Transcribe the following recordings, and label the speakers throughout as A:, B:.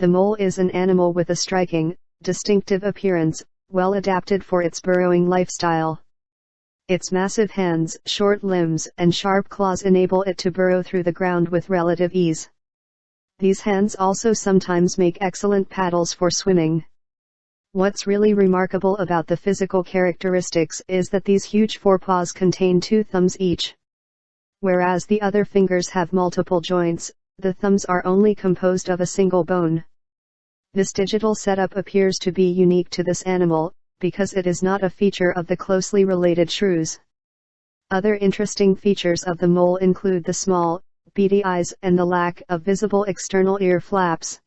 A: The mole is an animal with a striking, distinctive appearance, well adapted for its burrowing lifestyle. Its massive hands, short limbs, and sharp claws enable it to burrow through the ground with relative ease. These hands also sometimes make excellent paddles for swimming. What's really remarkable about the physical characteristics is that these huge forepaws contain two thumbs each. Whereas the other fingers have multiple joints, the thumbs are only composed of a single bone. This digital setup appears to be unique to this animal, because it is not a feature of the closely related shrews. Other interesting features of the mole include the small, beady eyes and the lack of visible external ear flaps.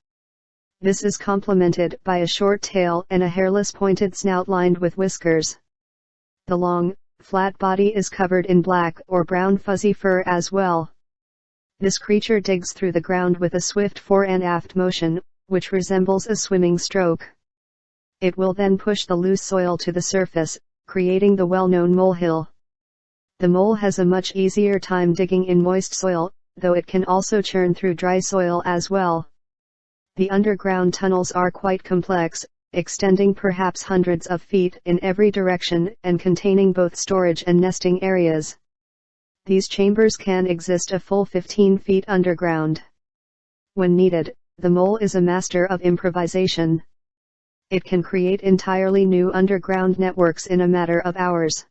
A: This is complemented by a short tail and a hairless pointed snout lined with whiskers. The long, flat body is covered in black or brown fuzzy fur as well. This creature digs through the ground with a swift fore and aft motion, which resembles a swimming stroke. It will then push the loose soil to the surface, creating the well-known molehill. The mole has a much easier time digging in moist soil, though it can also churn through dry soil as well. The underground tunnels are quite complex, extending perhaps hundreds of feet in every direction and containing both storage and nesting areas. These chambers can exist a full 15 feet underground. When needed, the mole is a master of improvisation it can create entirely new underground networks in a matter of hours.